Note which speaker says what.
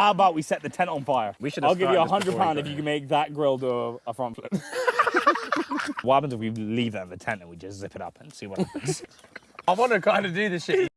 Speaker 1: How about we set the tent on fire?
Speaker 2: We should
Speaker 1: I'll give you a hundred pound if you can make that grill do a, a front flip. what happens if we leave that in the tent and we just zip it up and see what happens?
Speaker 2: I want to kind of do this shit.